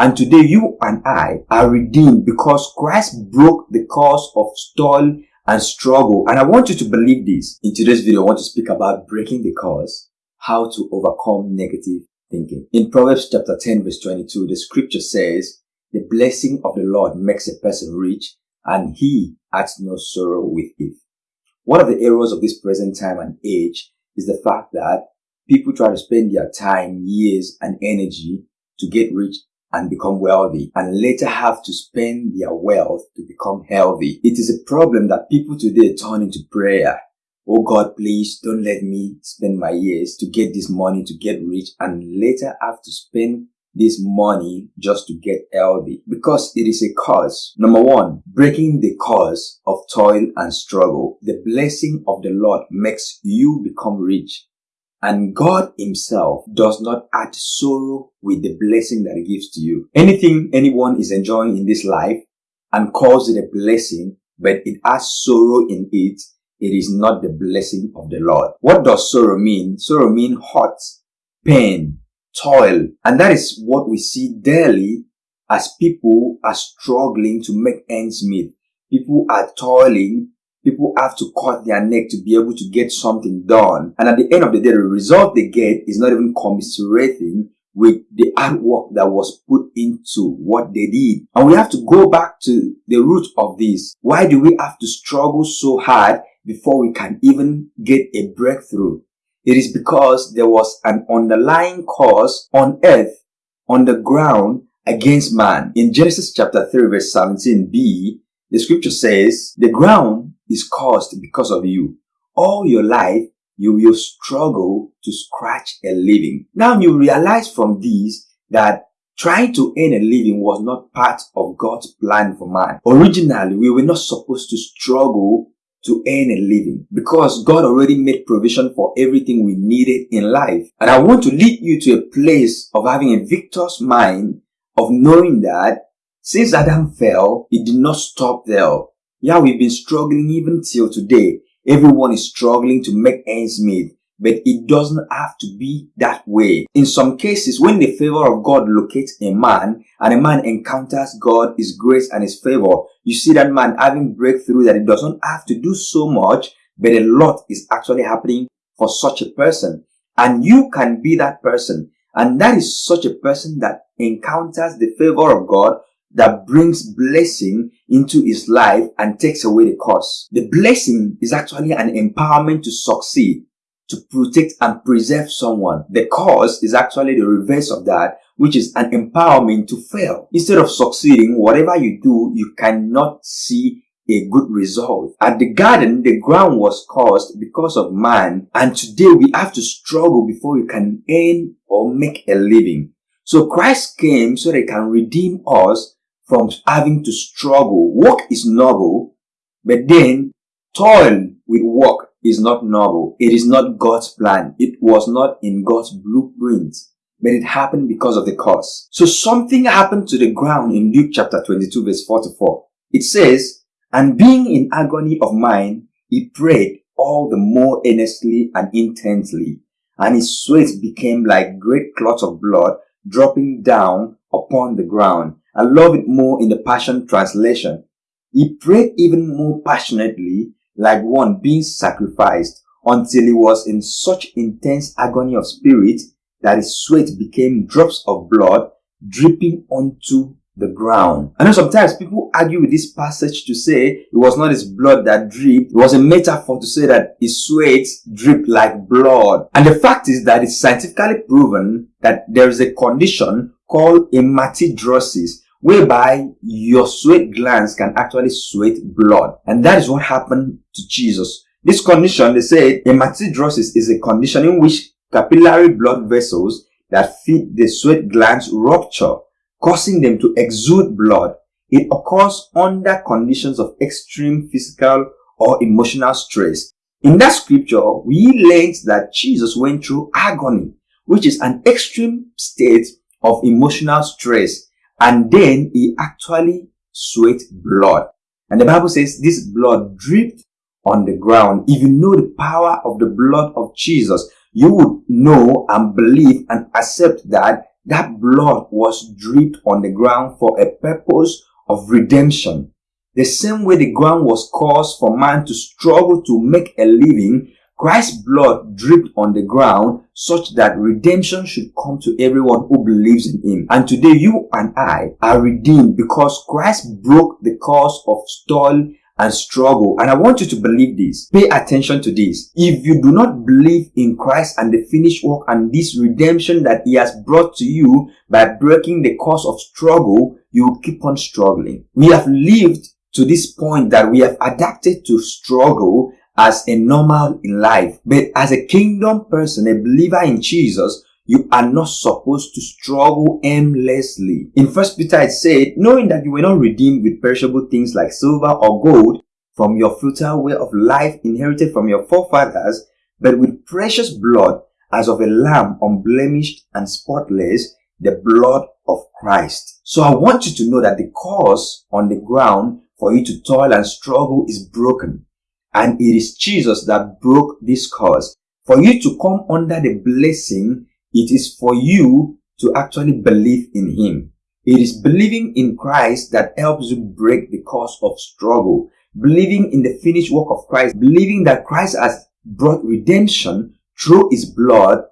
And today you and I are redeemed because Christ broke the curse of toil and struggle. And I want you to believe this. In today's video, I want to speak about breaking the curse, how to overcome negative thinking. In Proverbs chapter 10 verse 22, the scripture says, the blessing of the Lord makes a person rich and he adds no sorrow with it. One of the errors of this present time and age is the fact that people try to spend their time, years and energy to get rich and become wealthy and later have to spend their wealth to become healthy. It is a problem that people today turn into prayer. Oh God, please don't let me spend my years to get this money to get rich and later have to spend this money just to get healthy because it is a cause. Number one, breaking the cause of toil and struggle. The blessing of the Lord makes you become rich and God himself does not add sorrow with the blessing that he gives to you. Anything anyone is enjoying in this life and calls it a blessing, but it has sorrow in it, it is not the blessing of the Lord. What does sorrow mean? Sorrow mean hurt, pain, toil. And that is what we see daily as people are struggling to make ends meet. People are toiling people have to cut their neck to be able to get something done. And at the end of the day, the result they get is not even commiserating with the hard work that was put into what they did. And we have to go back to the root of this. Why do we have to struggle so hard before we can even get a breakthrough? It is because there was an underlying cause on earth, on the ground, against man. In Genesis chapter 3 verse 17b, the scripture says, the ground is caused because of you. All your life, you will struggle to scratch a living. Now you realize from this that trying to earn a living was not part of God's plan for man. Originally, we were not supposed to struggle to earn a living because God already made provision for everything we needed in life. And I want to lead you to a place of having a victor's mind of knowing that since Adam fell, it did not stop there. Yeah, we've been struggling even till today. Everyone is struggling to make ends meet, but it doesn't have to be that way. In some cases, when the favor of God locates a man and a man encounters God, His grace and His favor, you see that man having breakthrough that it doesn't have to do so much, but a lot is actually happening for such a person. And you can be that person. And that is such a person that encounters the favor of God that brings blessing into his life and takes away the curse. The blessing is actually an empowerment to succeed, to protect and preserve someone. The curse is actually the reverse of that, which is an empowerment to fail. Instead of succeeding, whatever you do, you cannot see a good result. At the garden, the ground was caused because of man, and today we have to struggle before we can earn or make a living. So Christ came so that he can redeem us from having to struggle. Work is noble, but then toil with work is not noble. It is not God's plan. It was not in God's blueprint, but it happened because of the curse. So something happened to the ground in Luke chapter 22 verse 44. It says, and being in agony of mind, he prayed all the more earnestly and intensely, and his sweat became like great clots of blood dropping down upon the ground. I love it more in the Passion Translation. He prayed even more passionately, like one being sacrificed, until he was in such intense agony of spirit that his sweat became drops of blood dripping onto the ground. I know sometimes people argue with this passage to say it was not his blood that dripped. It was a metaphor to say that his sweat dripped like blood. And the fact is that it's scientifically proven that there is a condition called hematidrosis whereby your sweat glands can actually sweat blood. And that is what happened to Jesus. This condition, they say hematidrosis is a condition in which capillary blood vessels that feed the sweat glands rupture causing them to exude blood. It occurs under conditions of extreme physical or emotional stress. In that scripture, we learned that Jesus went through agony, which is an extreme state of emotional stress, and then he actually sweat blood. And the Bible says this blood dripped on the ground. If you know the power of the blood of Jesus, you would know and believe and accept that that blood was dripped on the ground for a purpose of redemption. The same way the ground was caused for man to struggle to make a living, Christ's blood dripped on the ground such that redemption should come to everyone who believes in him. And today you and I are redeemed because Christ broke the cause of toil and struggle. And I want you to believe this. Pay attention to this. If you do not believe in Christ and the finished work and this redemption that he has brought to you by breaking the cause of struggle, you will keep on struggling. We have lived to this point that we have adapted to struggle as a normal in life. But as a kingdom person, a believer in Jesus, you are not supposed to struggle aimlessly. In First Peter it said, knowing that you were not redeemed with perishable things like silver or gold from your futile way of life inherited from your forefathers, but with precious blood as of a lamb unblemished and spotless, the blood of Christ. So I want you to know that the cause on the ground for you to toil and struggle is broken. And it is Jesus that broke this curse. For you to come under the blessing it is for you to actually believe in Him. It is believing in Christ that helps you break the curse of struggle. Believing in the finished work of Christ, believing that Christ has brought redemption through His blood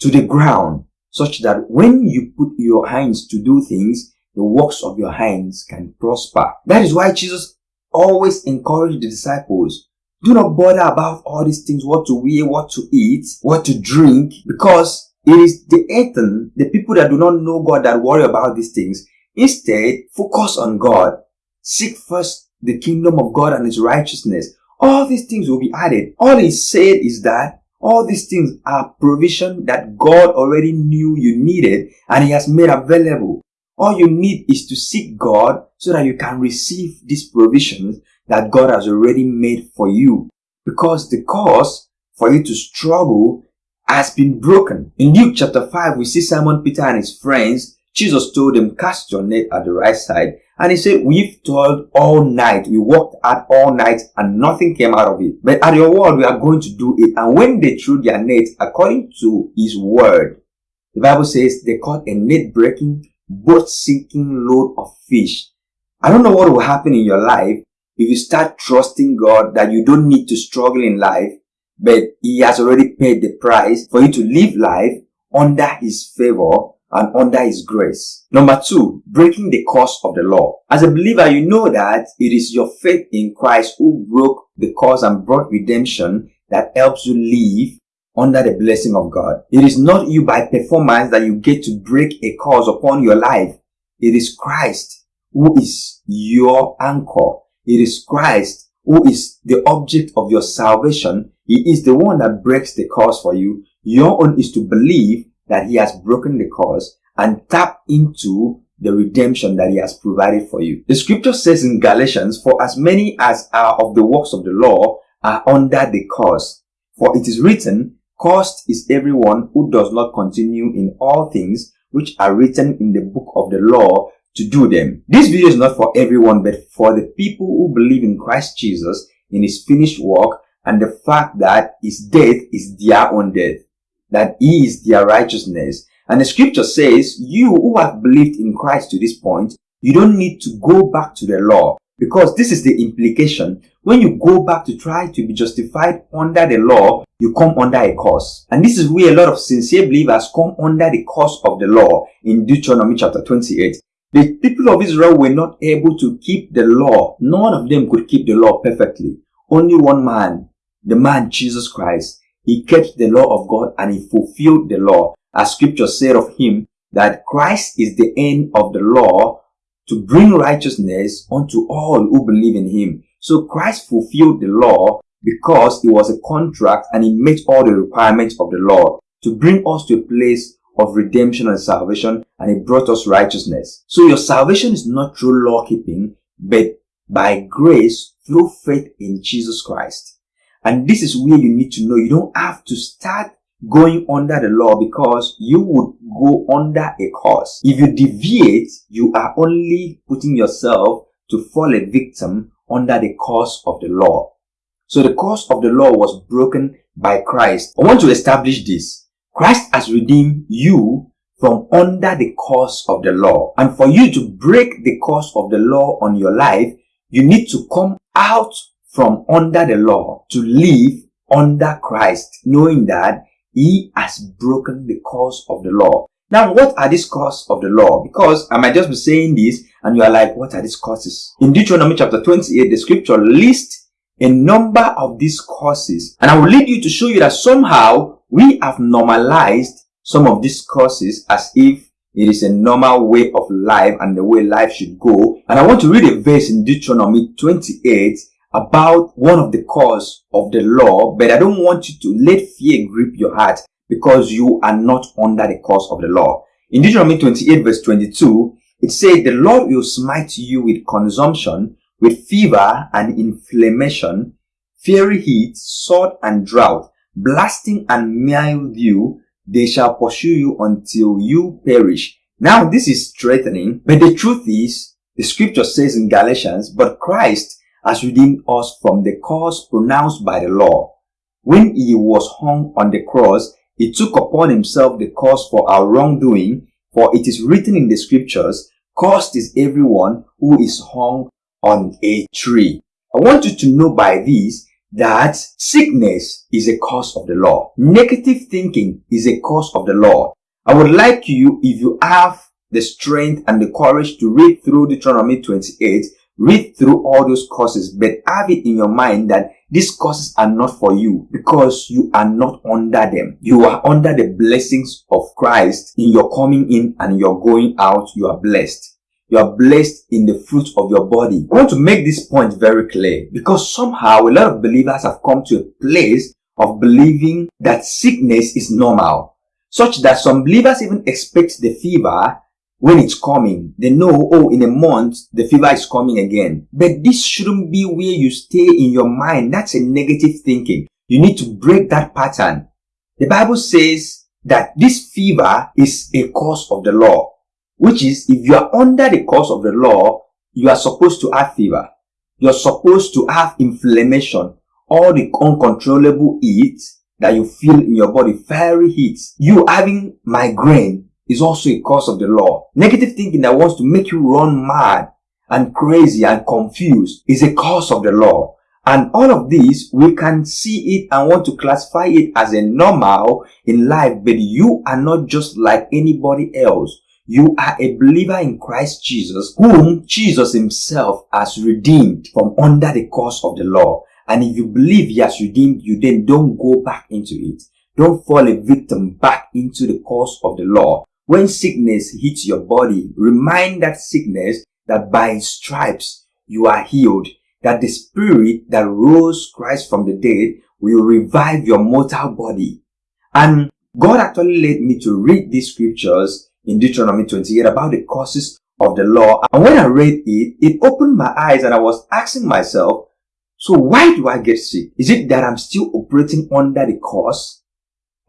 to the ground, such that when you put your hands to do things, the works of your hands can prosper. That is why Jesus always encouraged the disciples do not bother about all these things, what to wear, what to eat, what to drink, because it is the heathen, the people that do not know God that worry about these things. Instead, focus on God. Seek first the kingdom of God and his righteousness. All these things will be added. All he said is that all these things are provision that God already knew you needed and he has made available. All you need is to seek God so that you can receive these provisions that God has already made for you. Because the cause for you to struggle has been broken. In Luke chapter 5, we see Simon Peter and his friends. Jesus told them, cast your net at the right side. And he said, we've toiled all night. We worked hard all night and nothing came out of it. But at your word, we are going to do it. And when they threw their net according to his word, the Bible says they caught a net breaking, boat sinking load of fish. I don't know what will happen in your life if you start trusting God that you don't need to struggle in life but he has already paid the price for you to live life under his favor and under his grace. Number two, breaking the curse of the law. As a believer, you know that it is your faith in Christ who broke the curse and brought redemption that helps you live under the blessing of God. It is not you by performance that you get to break a curse upon your life. It is Christ who is your anchor. It is Christ who is the object of your salvation he is the one that breaks the curse for you. Your own is to believe that he has broken the curse and tap into the redemption that he has provided for you. The scripture says in Galatians, for as many as are of the works of the law are under the curse. For it is written, cursed is everyone who does not continue in all things which are written in the book of the law to do them. This video is not for everyone, but for the people who believe in Christ Jesus in his finished work and the fact that his death is their own death, that he is their righteousness. And the scripture says, you who have believed in Christ to this point, you don't need to go back to the law because this is the implication. When you go back to try to be justified under the law, you come under a curse. And this is where a lot of sincere believers come under the curse of the law in Deuteronomy chapter 28. The people of Israel were not able to keep the law. None of them could keep the law perfectly. Only one man the man Jesus Christ, he kept the law of God and he fulfilled the law. As scripture said of him, that Christ is the end of the law to bring righteousness unto all who believe in him. So Christ fulfilled the law because it was a contract and he met all the requirements of the law to bring us to a place of redemption and salvation and it brought us righteousness. So your salvation is not through law keeping, but by grace through faith in Jesus Christ. And this is where you need to know you don't have to start going under the law because you would go under a curse. If you deviate, you are only putting yourself to fall a victim under the curse of the law. So the curse of the law was broken by Christ. I want to establish this. Christ has redeemed you from under the curse of the law. And for you to break the curse of the law on your life, you need to come out from under the law to live under Christ, knowing that he has broken the curse of the law. Now, what are these curses of the law? Because I might just be saying this and you are like, what are these curses? In Deuteronomy chapter 28, the scripture lists a number of these curses. And I will lead you to show you that somehow we have normalized some of these curses as if it is a normal way of life and the way life should go. And I want to read a verse in Deuteronomy 28 about one of the cause of the law, but I don't want you to let fear grip your heart because you are not under the curse of the law. In Deuteronomy 28 verse 22, it said, The Lord will smite you with consumption, with fever and inflammation, fiery heat, sword and drought, blasting and mildew. They shall pursue you until you perish. Now this is threatening, but the truth is, the scripture says in Galatians, but Christ has redeemed us from the curse pronounced by the law. When he was hung on the cross, he took upon himself the cause for our wrongdoing, for it is written in the scriptures, Cursed is everyone who is hung on a tree. I want you to know by this that sickness is a cause of the law. Negative thinking is a cause of the law. I would like you, if you have the strength and the courage to read through Deuteronomy 28, read through all those courses, but have it in your mind that these courses are not for you because you are not under them. You are under the blessings of Christ in your coming in and your going out. You are blessed. You are blessed in the fruit of your body. I want to make this point very clear because somehow a lot of believers have come to a place of believing that sickness is normal, such that some believers even expect the fever when it's coming. They know, oh, in a month, the fever is coming again. But this shouldn't be where you stay in your mind. That's a negative thinking. You need to break that pattern. The Bible says that this fever is a cause of the law, which is if you are under the cause of the law, you are supposed to have fever. You're supposed to have inflammation, all the uncontrollable heat that you feel in your body, fiery heat. You having migraine, is also a cause of the law. Negative thinking that wants to make you run mad and crazy and confused is a cause of the law. And all of these, we can see it and want to classify it as a normal in life, but you are not just like anybody else. You are a believer in Christ Jesus, whom Jesus himself has redeemed from under the curse of the law. And if you believe he has redeemed you, then don't go back into it. Don't fall a victim back into the curse of the law. When sickness hits your body, remind that sickness that by stripes you are healed, that the spirit that rose Christ from the dead will revive your mortal body. And God actually led me to read these scriptures in Deuteronomy 28 about the causes of the law. And when I read it, it opened my eyes and I was asking myself, so why do I get sick? Is it that I'm still operating under the curse?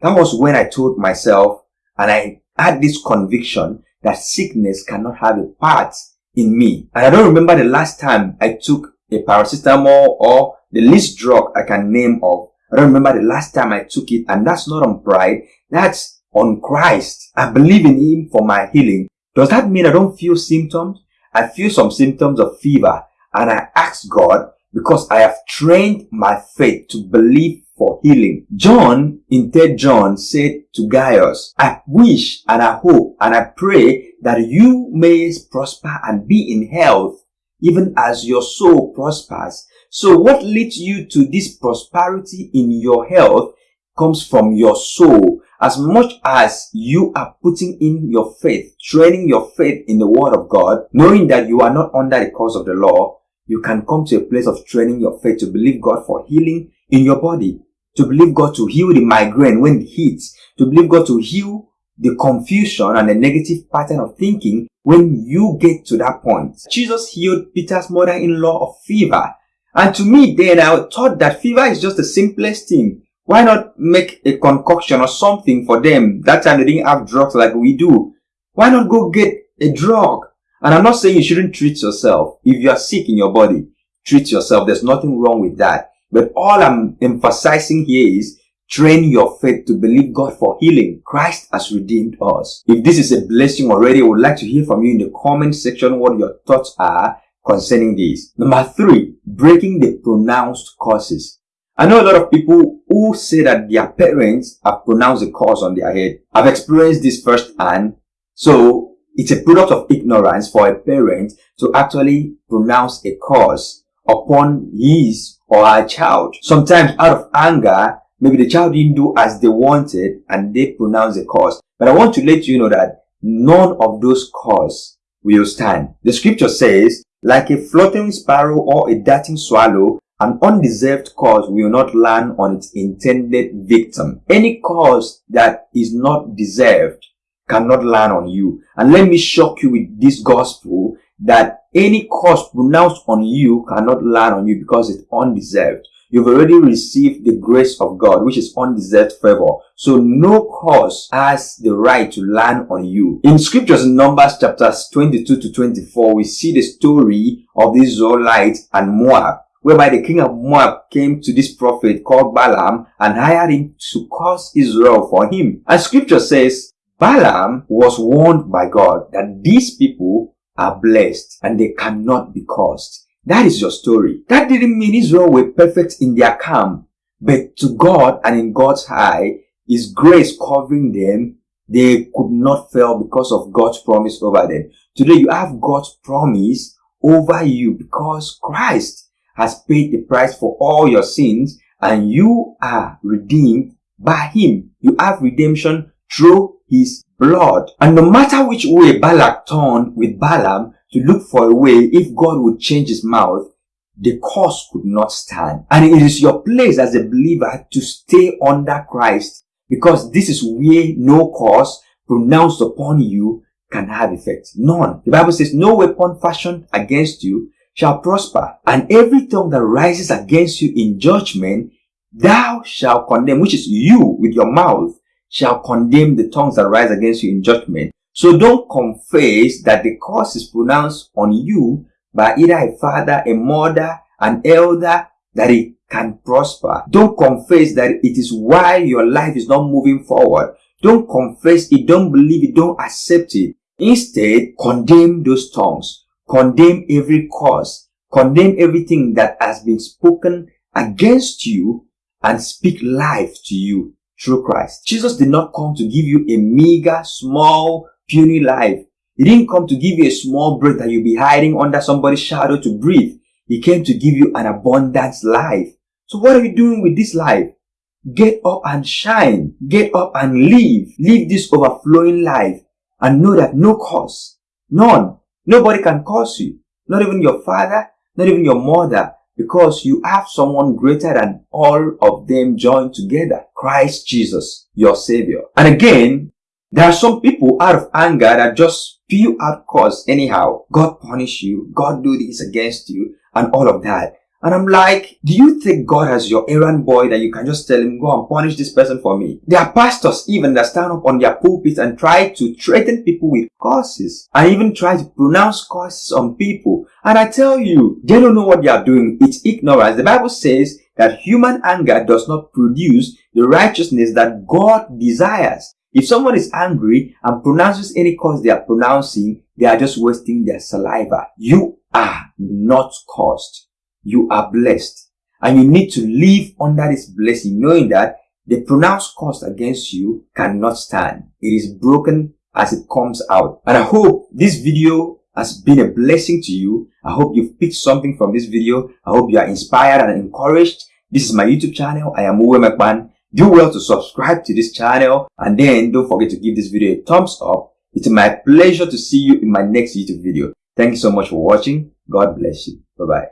That was when I told myself and I had this conviction that sickness cannot have a part in me. And I don't remember the last time I took a paracetamol or the least drug I can name of. I don't remember the last time I took it and that's not on pride. That's on Christ. I believe in Him for my healing. Does that mean I don't feel symptoms? I feel some symptoms of fever and I ask God because I have trained my faith to believe for healing. John in 3 John said to Gaius, I wish and I hope and I pray that you may prosper and be in health even as your soul prospers. So what leads you to this prosperity in your health comes from your soul. As much as you are putting in your faith, training your faith in the word of God, knowing that you are not under the curse of the law, you can come to a place of training your faith to believe God for healing in your body to believe God to heal the migraine when it hits, to believe God to heal the confusion and the negative pattern of thinking when you get to that point. Jesus healed Peter's mother-in-law of fever. And to me then I thought that fever is just the simplest thing. Why not make a concoction or something for them? That time they didn't have drugs like we do. Why not go get a drug? And I'm not saying you shouldn't treat yourself. If you are sick in your body, treat yourself. There's nothing wrong with that. But all I'm emphasizing here is Train your faith to believe God for healing. Christ has redeemed us. If this is a blessing already, I would like to hear from you in the comment section what your thoughts are concerning this. Number three, breaking the pronounced curses. I know a lot of people who say that their parents have pronounced a curse on their head. I've experienced this firsthand. So it's a product of ignorance for a parent to actually pronounce a curse upon his or her child. Sometimes out of anger, maybe the child didn't do as they wanted and they pronounce a curse. But I want to let you know that none of those curses will stand. The scripture says, like a floating sparrow or a darting swallow, an undeserved cause will not land on its intended victim. Any cause that is not deserved cannot land on you. And let me shock you with this gospel that any cause pronounced on you cannot land on you because it's undeserved. You've already received the grace of God, which is undeserved favor. So no cause has the right to land on you. In scriptures in Numbers chapters 22 to 24, we see the story of the Israelites and Moab whereby the king of Moab came to this prophet called Balaam and hired him to curse Israel for him. And scripture says, Balaam was warned by God that these people are blessed and they cannot be cursed. That is your story. That didn't mean Israel were perfect in their camp, but to God and in God's eye, His grace covering them, they could not fail because of God's promise over them. Today you have God's promise over you because Christ has paid the price for all your sins and you are redeemed by Him. You have redemption through His blood. And no matter which way Balak turned with Balaam, to look for a way if God would change his mouth, the cause could not stand. And it is your place as a believer to stay under Christ because this is where no cause pronounced upon you can have effect. None. The Bible says, no weapon fashioned against you shall prosper, and every tongue that rises against you in judgment, thou shalt condemn, which is you with your mouth, shall condemn the tongues that rise against you in judgment. So don't confess that the curse is pronounced on you by either a father, a mother, an elder, that it can prosper. Don't confess that it is why your life is not moving forward. Don't confess it, don't believe it, don't accept it. Instead, condemn those tongues. Condemn every cause, Condemn everything that has been spoken against you and speak life to you through Christ. Jesus did not come to give you a meager, small, puny life. He didn't come to give you a small breath that you'll be hiding under somebody's shadow to breathe. He came to give you an abundant life. So what are you doing with this life? Get up and shine. Get up and live. Live this overflowing life and know that no cause, none, nobody can curse you. Not even your father, not even your mother, because you have someone greater than all of them joined together. Christ Jesus, your savior. And again, there are some people out of anger that just spew out cause anyhow. God punish you. God do this against you and all of that. And I'm like, do you think God has your errand boy that you can just tell him, go and punish this person for me? There are pastors even that stand up on their pulpits and try to threaten people with curses and even try to pronounce curses on people. And I tell you, they don't know what they are doing. It's ignorance. The Bible says that human anger does not produce the righteousness that God desires. If someone is angry and pronounces any curse they are pronouncing, they are just wasting their saliva. You are not cursed. You are blessed. And you need to live under this blessing, knowing that the pronounced curse against you cannot stand. It is broken as it comes out. And I hope this video has been a blessing to you. I hope you've picked something from this video. I hope you are inspired and encouraged. This is my YouTube channel. I am Uwe McMahon do well to subscribe to this channel and then don't forget to give this video a thumbs up. It's my pleasure to see you in my next YouTube video. Thank you so much for watching. God bless you. Bye-bye.